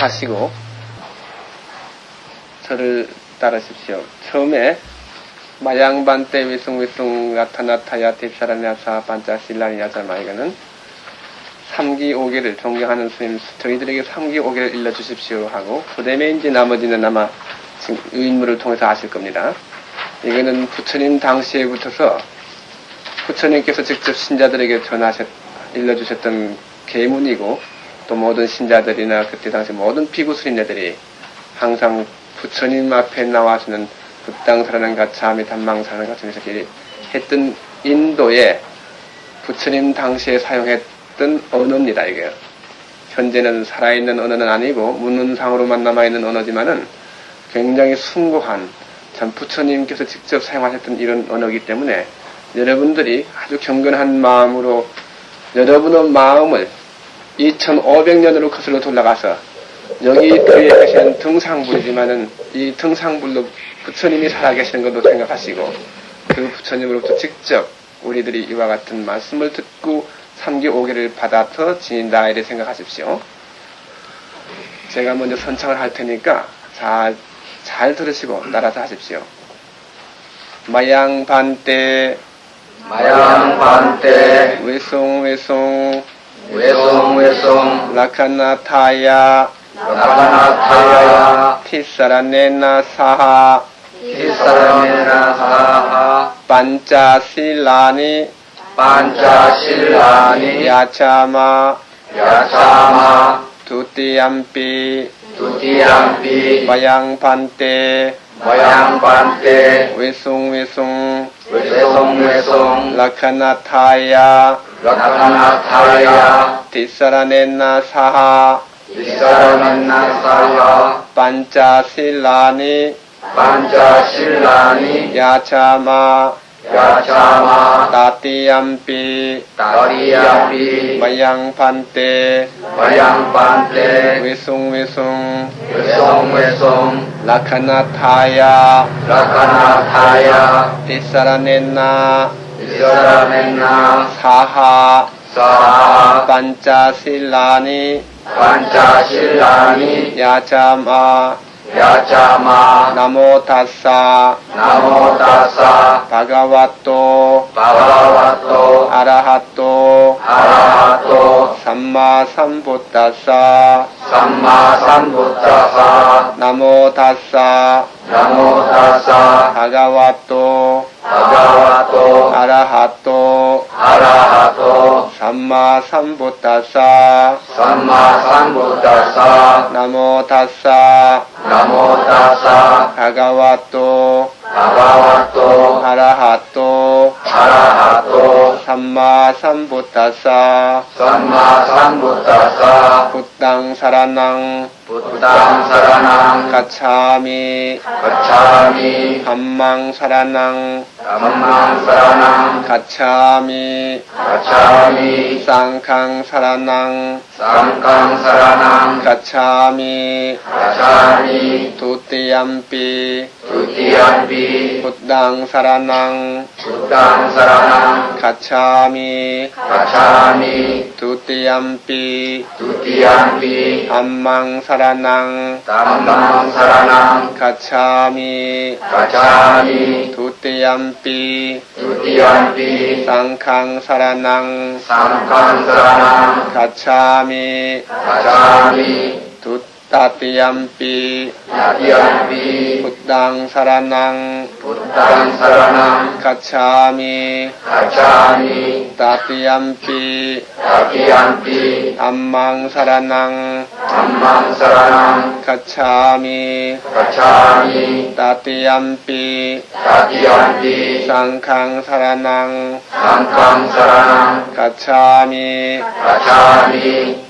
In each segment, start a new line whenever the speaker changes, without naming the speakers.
하시고 저를 따르십시오. 처음에 마양반 때 위숭위숭 나타나타야 딥사라냐사 반자실라니야자마 이거는 3기 5개를 존경하는 스님 저희들에게 3기 5개를 일러주십시오 하고 그 이제 나머지는 아마 지금 유인물을 통해서 아실 겁니다. 이거는 부처님 당시에 붙어서 부처님께서 직접 신자들에게 전하셨 일러주셨던 계문이고 또 모든 신자들이나 그때 당시 모든 스님네들이 항상 부처님 앞에 나와서는 불당사라는 가차미 단망사라는 이렇게 했던 인도에 부처님 당시에 사용했던 언어입니다 이게. 현재는 살아있는 언어는 아니고 문헌상으로만 남아있는 언어지만은 굉장히 숭고한 참 부처님께서 직접 사용하셨던 이런 언어이기 때문에 여러분들이 아주 경건한 마음으로 여러분의 마음을 2500년으로 거슬러 돌아가서 여기 뒤에 계시는 등상불이지만은 이 등상불로 부처님이 살아계시는 것도 생각하시고 그 부처님으로부터 직접 우리들이 이와 같은 말씀을 듣고 3기 5개를 받아서 지닌다 이렇게 생각하십시오. 제가 먼저 선창을 할 테니까 잘, 잘 들으시고 따라서 하십시오. 마양반때
마양반때
외송 외송
외송 외송
라카나타야.
라카나타야.
티사라네나 사하.
티사라메나 사하.
반자실라니.
반자실라니.
야차마.
야차마.
두띠암피
두티암피
마양반때
마양반때
외송외송.
외송외송.
라카나타야.
라카나타야.
티사라네나 사하.
티사라메나 사하.
반자실라니.
반자실라니.
야차마
야차마
따띠암피
다리암피
마양반때
마양반때
외 송외송
외송외송
라카나타야
라카나타야
티사라네나
이사라멘나
사하
사하
반자실라니
반자실라니
야자마
야자마
나모타사
나모다사
바가와토
바바와 토
아라하토
아라하토
삼마삼부타사
삼마삼부타사
බුද්ධං සරණං ගච්ඡාමි ගච්ඡාමි ධම්මං
සරණං ධම්මං සරණං ගච්ඡාමි
ගච්ඡාමි සංඝං සරණං සංඝං සරණං
ගච්ඡාමි ගච්ඡාමි ဒုတိယ
ම්පි ဒုတိ
ယ ම්පි බුද්ධං
සරණං බුද්ධං සරණං ගච්ඡාමි
ගච්ඡාමි ဒုတိယ
ම්පි ဒုတိယ ම්පි
ධම්මං සරණං ධම්මං සරණං ගච්ඡාමි
ගච්ඡාමි ဒုတိ
ယ ම්පි ဒု
တိယ ම්පි සංඝං
සරණං සංඝං සරණං ගච්ඡාමි
ගච්ඡාමි ဒု තතියම්පි තතියම්පි බුද්ධං
සරණං බුද්ධං සරණං ගච්ඡාමි ගච්ඡාමි
තතියම්පි තතියම්පි අම්මං
සරණං අම්මං සරණං
ගච්ඡාමි ගච්ඡාමි තතියම්පි තතියම්පි සංඝං
සරණං සංඝං සරණං ගච්ඡාමි ගච්ඡාමි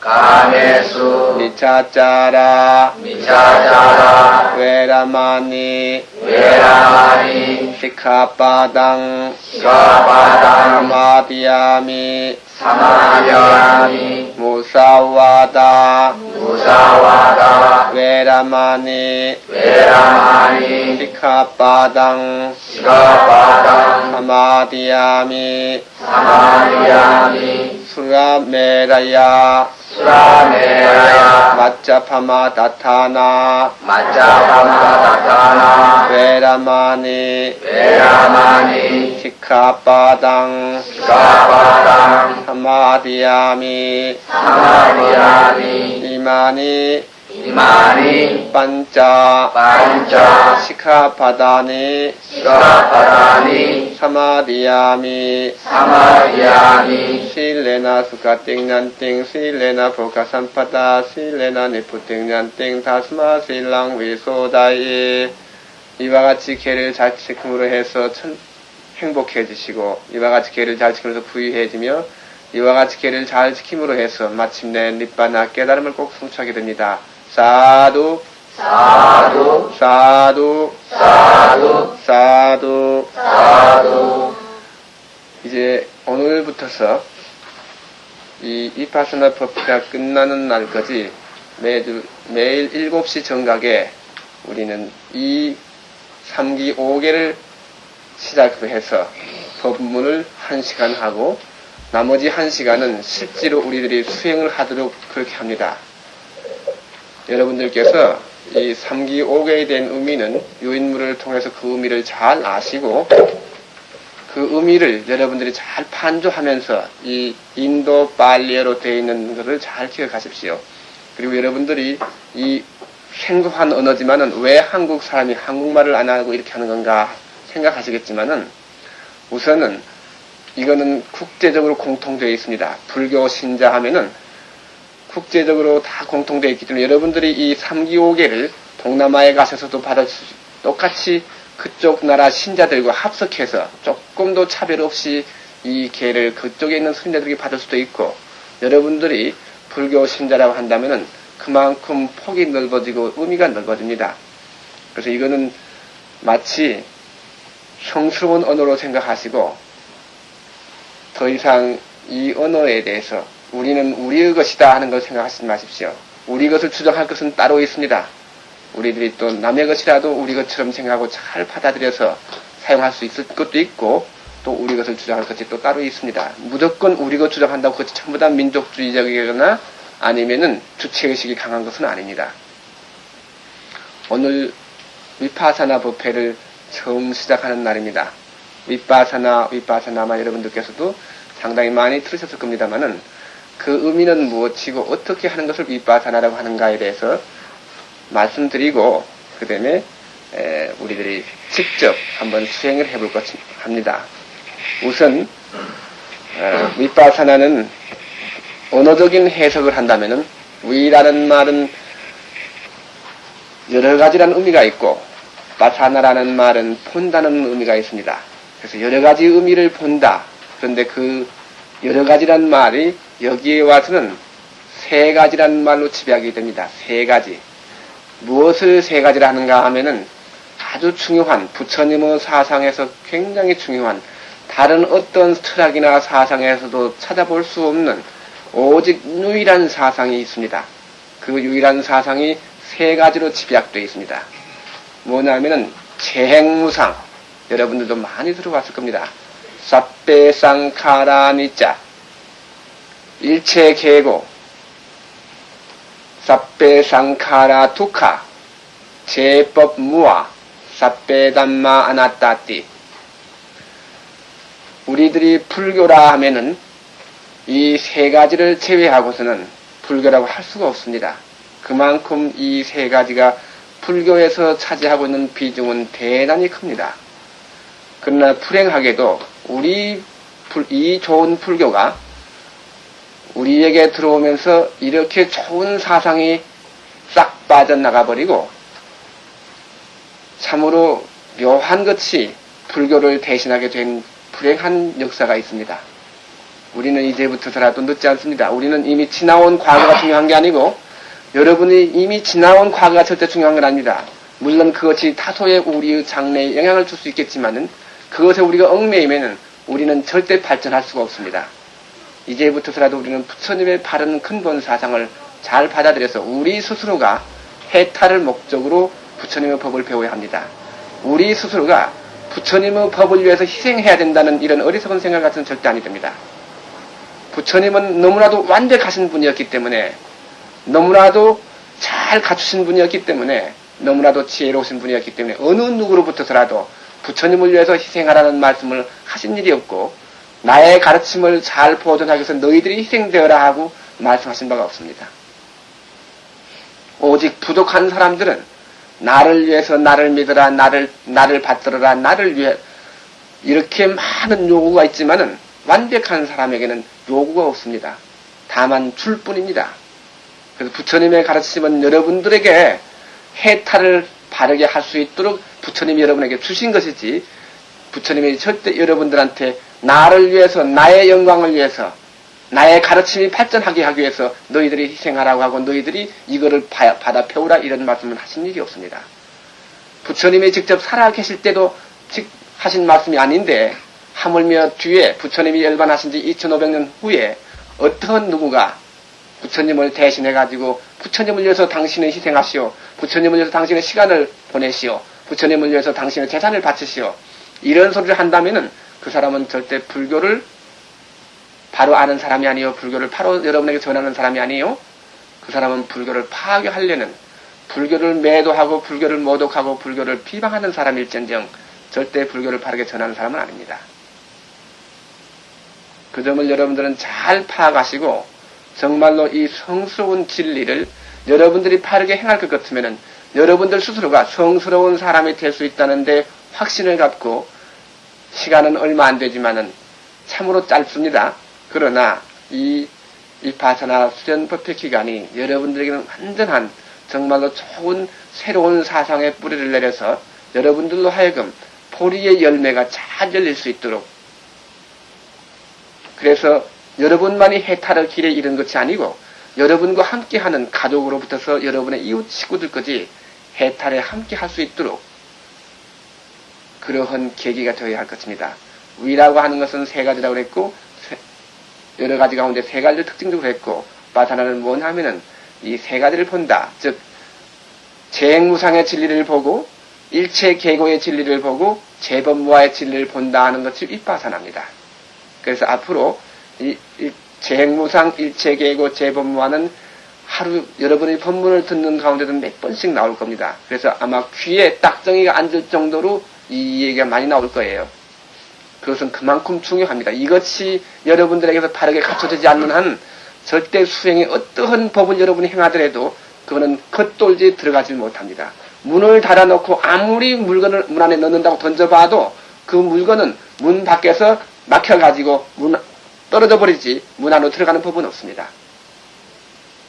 외라마니
외라마니 까메수.
미차짜라.
미차자라.
웨라마니.
웨라마니.
시카바당
시카바당
사마디야미
사마디야미
무사와다
무사와다
웨라마니
웨라마니
시카바당
시카바당
사마디야미
사마디야미
수라메라야
수라메라야
마짜파마 다타나.
마짜파마 다타나.
웨라마니.
웨라마니.
시카바당.
시카바당.
사마디야미.
사마디야미.
이마니
이마니
반짜
반짜
시카바다니
시카바다니
사마디야미
사마디야미
실레나 수카띵난띵 실레나 보카산파다 실레나 니푸띵난띵 다스마 실랑 위소다이 이와 같이 개를 잘 지킴으로 해서 천, 행복해지시고 이와 같이 개를 잘 지키면서 부유해지며 이와 같이 개를 잘 지킴으로 해서 마침내 니바나 깨달음을 꼭 성취하게 됩니다. 사두
사두
사두
사두
사두
사두
이제 오늘부터서 이 이파스나 법회가 끝나는 날까지 매주 매일 7시 정각에 우리는 이 3기 5개를 시작으로 해서 법문을 1시간 하고 나머지 1시간은 실제로 우리들이 수행을 하도록 그렇게 합니다. 여러분들께서 이 3기 5개에 대한 의미는 요인물을 통해서 그 의미를 잘 아시고 그 의미를 여러분들이 잘 판조하면서 이 인도 빨리어로 되어 있는 것을 잘 기억하십시오. 그리고 여러분들이 이 생소한 언어지만은 왜 한국 사람이 한국말을 안 하고 이렇게 하는 건가 생각하시겠지만은 우선은 이거는 국제적으로 공통되어 있습니다. 불교 신자 하면은 국제적으로 다 공통되어 있기 때문에 여러분들이 이 3기 5개를 동남아에 가셔서도 받을 수, 똑같이 그쪽 나라 신자들과 합석해서 조금도 차별 없이 이 개를 그쪽에 있는 신자들에게 받을 수도 있고 여러분들이 불교 신자라고 한다면은 그만큼 폭이 넓어지고 의미가 넓어집니다. 그래서 이거는 마치 형스러운 언어로 생각하시고 더 이상 이 언어에 대해서 우리는 우리의 것이다 하는 걸 생각하지 마십시오. 우리 것을 주장할 것은 따로 있습니다. 우리들이 또 남의 것이라도 우리 것처럼 생각하고 잘 받아들여서 사용할 수 있을 것도 있고 또 우리 것을 주장할 것이 또 따로 있습니다. 무조건 우리 것 주장한다고 그것이 전부 다 민족주의적이거나 아니면은 주체의식이 강한 것은 아닙니다. 오늘 위파사나 법회를 처음 시작하는 날입니다. 위파사나, 위파사나마 여러분들께서도 상당히 많이 들으셨을 겁니다만은 그 의미는 무엇이고 어떻게 하는 것을 위파사나라고 하는가에 대해서 말씀드리고 그 다음에 우리들이 직접 한번 수행을 해볼 것 합니다. 우선 어, 위파사나는 언어적인 해석을 한다면은 위라는 말은 여러 가지라는 의미가 있고 바사나라는 말은 본다는 의미가 있습니다. 그래서 여러 가지 의미를 본다. 그런데 그 여러 가지란 말이 여기에 와서는 세 가지란 말로 지배하게 됩니다. 세 가지. 무엇을 세 가지라 하는가 하면은 아주 중요한 부처님의 사상에서 굉장히 중요한 다른 어떤 철학이나 사상에서도 찾아볼 수 없는 오직 유일한 사상이 있습니다. 그 유일한 사상이 세 가지로 집약되어 있습니다. 뭐냐면은 재행무상 여러분들도 많이 들어봤을 겁니다. 쌉배상카라니자 일체 계고 쌉배상카라 두카 제법 무아 쌉배담마 아나따띠 우리들이 불교라 하면은 이 세 가지를 제외하고서는 불교라고 할 수가 없습니다. 그만큼 이 세 가지가 불교에서 차지하고 있는 비중은 대단히 큽니다. 그러나 불행하게도 우리 불, 이 좋은 불교가 우리에게 들어오면서 이렇게 좋은 사상이 싹 빠져나가 버리고 참으로 묘한 것이 불교를 대신하게 된 불행한 역사가 있습니다. 우리는 이제부터서라도 늦지 않습니다. 우리는 이미 지나온 과거가 중요한 게 아니고 여러분이 이미 지나온 과거가 절대 중요한 건 아닙니다. 물론 그것이 다소의 우리의 장래에 영향을 줄 수 있겠지만은 그것에 우리가 얽매이면은 우리는 절대 발전할 수가 없습니다. 이제부터서라도 우리는 부처님의 바른 근본 사상을 잘 받아들여서 우리 스스로가 해탈을 목적으로 부처님의 법을 배워야 합니다. 우리 스스로가 부처님의 법을 위해서 희생해야 된다는 이런 어리석은 생각 같은 절대 아니 됩니다. 부처님은 너무나도 완벽하신 분이었기 때문에 너무나도 잘 갖추신 분이었기 때문에 너무나도 지혜로우신 분이었기 때문에 어느 누구로부터서라도 부처님을 위해서 희생하라는 말씀을 하신 일이 없고 나의 가르침을 잘 보존하기 위해서 너희들이 희생되어라 하고 말씀하신 바가 없습니다. 오직 부족한 사람들은 나를 위해서 나를 믿어라 나를 나를 받들어라 나를 위해 이렇게 많은 요구가 있지만은 완벽한 사람에게는 요구가 없습니다. 다만 줄 뿐입니다. 그래서 부처님의 가르침은 여러분들에게 해탈을 바르게 할 수 있도록 부처님이 여러분에게 주신 것이지 부처님이 절대 여러분들한테 나를 위해서 나의 영광을 위해서 나의 가르침이 발전하게 하기 위해서 너희들이 희생하라고 하고 너희들이 이거를 바- 받아 배우라 이런 말씀을 하신 일이 없습니다. 부처님이 직접 살아 계실 때도 직 하신 말씀이 아닌데 하물며 뒤에 부처님이 열반하신 지 2500년 후에 어떤 누구가 부처님을 대신해 가지고 부처님을 위해서 당신을 희생하시오. 부처님을 위해서 당신의 시간을 보내시오. 부처님을 위해서 당신의 재산을 바치시오. 이런 소리를 한다면은 그 사람은 절대 불교를 바로 아는 사람이 아니요. 불교를 바로 여러분에게 전하는 사람이 아니요. 그 사람은 불교를 파괴하려는 불교를 매도하고 불교를 모독하고 불교를 비방하는 사람일전정 절대 불교를 바르게 전하는 사람은 아닙니다. 그 점을 여러분들은 잘 파악하시고 정말로 이 성스러운 진리를 여러분들이 바르게 행할 것 같으면은 여러분들 스스로가 성스러운 사람이 될 수 있다는데 확신을 갖고 시간은 얼마 안 되지만은 참으로 짧습니다. 그러나 이, 이 바사나 수련 법회 기간이 여러분들에게는 완전한 정말로 좋은 새로운 사상의 뿌리를 내려서 여러분들로 하여금 보리의 열매가 잘 열릴 수 있도록 그래서 여러분만이 해탈의 길에 이른 것이 아니고 여러분과 함께하는 가족으로부터서 여러분의 이웃 식구들까지 해탈에 함께 할 수 있도록 그러한 계기가 되어야 할 것입니다. 위라고 하는 것은 세 가지라고 그랬고 세- 여러 가지 가운데 세 가지를 특징적으로 했고 바사나는 뭐냐면은 이 세 가지를 본다. 즉 재행무상의 진리를 보고 일체 계고의 진리를 보고 재범무화의 진리를 본다 하는 것이 윗바사나입니다. 그래서 앞으로 이, 이 재행무상 일체 계고 재범무화는 하루 여러분이 법문을 듣는 가운데도 몇 번씩 나올 겁니다. 그래서 아마 귀에 딱정이가 앉을 정도로 이 얘기가 많이 나올 거예요. 그것은 그만큼 중요합니다. 이것이 여러분들에게서 바르게 갖춰지지 않는 한 절대 수행에 어떠한 법을 여러분이 행하더라도 그거는 겉돌지 들어가지 못합니다. 문을 닫아놓고 아무리 물건을 문 안에 넣는다고 던져봐도 그 물건은 문 밖에서 막혀가지고 문 떨어져 버리지 문 안으로 들어가는 법은 없습니다.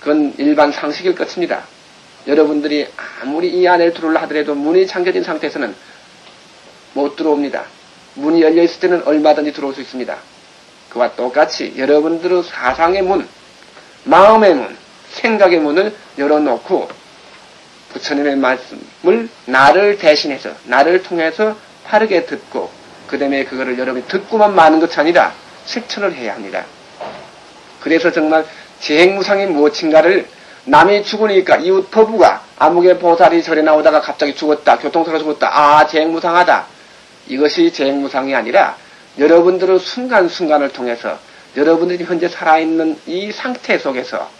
그건 일반 상식일 것입니다. 여러분들이 아무리 이 안에 들어올라 하더라도 문이 잠겨진 상태에서는 못 들어옵니다. 문이 열려 있을 때는 얼마든지 들어올 수 있습니다. 그와 똑같이 여러분들의 사상의 문, 마음의 문, 생각의 문을 열어놓고 부처님의 말씀을 나를 대신해서 나를 통해서 바르게 듣고 그 다음에 그거를 여러분이 듣고만 마는 것이 아니라 실천을 해야 합니다. 그래서 정말 재행무상이 무엇인가를 남이 죽으니까 이웃 포부가 아무개 보살이 절에 나오다가 갑자기 죽었다. 교통사고 죽었다. 아, 재행무상하다. 이것이 재행무상이 아니라 여러분들의 순간순간을 통해서 여러분들이 현재 살아있는 이 상태 속에서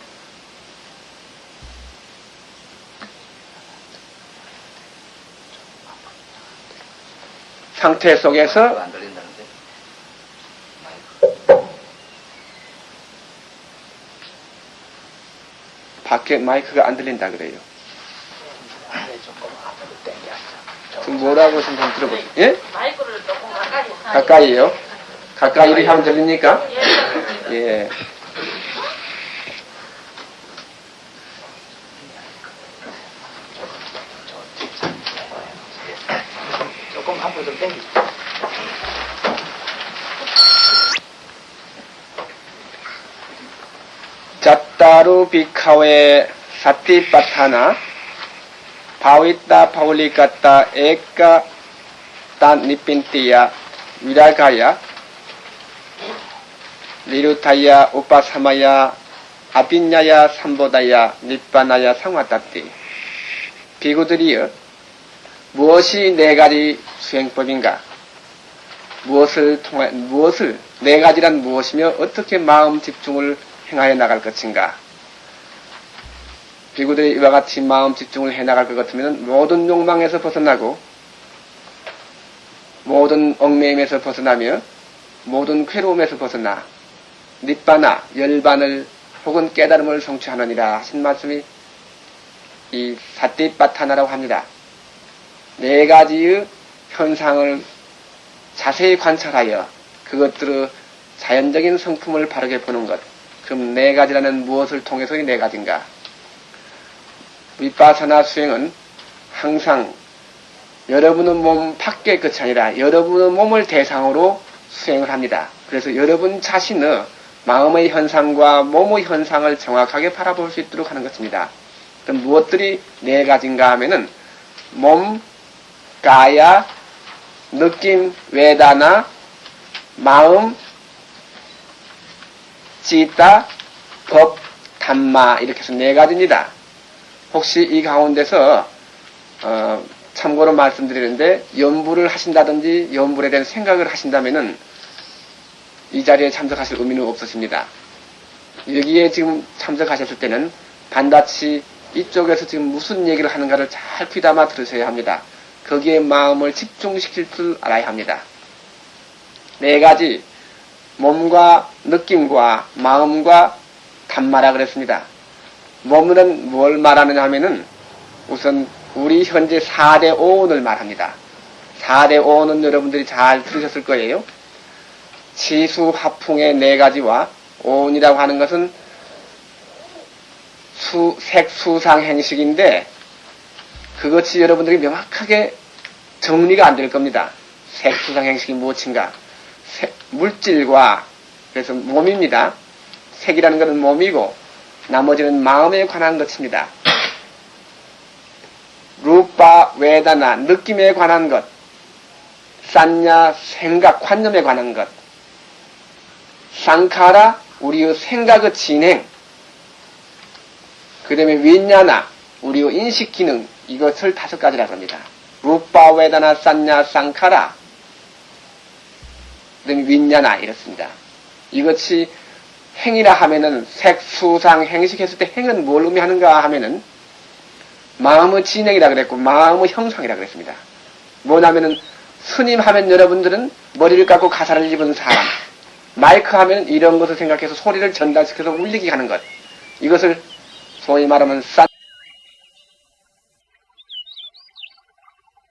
상태 속에서. 밖에 마이크가 안 들린다 그래요. 뭐라고 하시는지 들어보세요. 예?
마이크를 조금 가까이.
가까이요? 가까이로 향 들립니까?
예.
예.
조금 한번 좀 땡기죠.
자따루 비카웨 사티파타나 바위따 파울리카따 에까 딴 니핀티야 위라가야 리루타야 우파사마야 아빈야야 삼보다야 니빠나야 상화따띠. 비구들이여 무엇이 네 가지 수행법인가? 무엇을 통해 무엇을 네 가지란 무엇이며 어떻게 마음 집중을 행하여 나갈 것인가 비구들이 이와 같이 마음 집중을 해 나갈 것 같으면 모든 욕망에서 벗어나고 모든 얽매임에서 벗어나며 모든 괴로움에서 벗어나 닛바나 열반을 혹은 깨달음을 성취하느니라 하신 말씀이 이 사띠빠타나라고 합니다. 네 가지의 현상을 자세히 관찰하여 그것들의 자연적인 성품을 바르게 보는 것. 그럼 네 가지라는 무엇을 통해서의 네 가지인가? 위파사나 수행은 항상 여러분의 몸 밖의 끝이 아니라 여러분의 몸을 대상으로 수행을 합니다. 그래서 여러분 자신의 마음의 현상과 몸의 현상을 정확하게 바라볼 수 있도록 하는 것입니다. 그럼 무엇들이 네 가지인가 하면은 몸, 가야, 느낌, 외다나, 마음, 지다, 법, 담마 이렇게 해서 네 가지입니다. 혹시 이 가운데서 어, 참고로 말씀드리는데 연부를 하신다든지 연불에 대한 생각을 하신다면은 이 자리에 참석하실 의미는 없으십니다. 여기에 지금 참석하셨을 때는 반드시 이쪽에서 지금 무슨 얘기를 하는가를 잘 귀담아 들으셔야 합니다. 거기에 마음을 집중시킬 줄 알아야 합니다. 네 가지 몸과 느낌과 마음과 단마라 그랬습니다. 몸은 뭘 말하느냐 하면은 우선 우리 현재 4대 오온을 말합니다. 4대 오온은 여러분들이 잘 들으셨을 거예요. 치수 화풍의 네 가지와 오온이라고 하는 것은 수, 색, 수상, 행식인데 그것이 여러분들이 명확하게 정리가 안 될 겁니다. 색, 수상, 행식이 무엇인가? 색, 물질과 그래서 몸입니다. 색이라는 것은 몸이고 나머지는 마음에 관한 것입니다. 루파, 외다나, 느낌에 관한 것, 산냐, 생각, 관념에 관한 것, 상카라, 우리의 생각의 진행, 그 다음에 윈냐나, 우리의 인식 기능, 이것을 다섯 가지라고 합니다. 루파, 외다나, 산냐, 상카라, 그 다음에 윈냐나, 이렇습니다. 이것이 행이라 하면은 색, 수상, 행식했을 때 행은 뭘 의미하는가 하면은 마음의 진행이라 그랬고 마음의 형상이라 그랬습니다. 뭐냐면은 스님 하면 여러분들은 머리를 깎고 가사를 입은 사람 마이크 하면 이런 것을 생각해서 소리를 전달시켜서 울리게 하는 것 이것을 소위 말하면 싼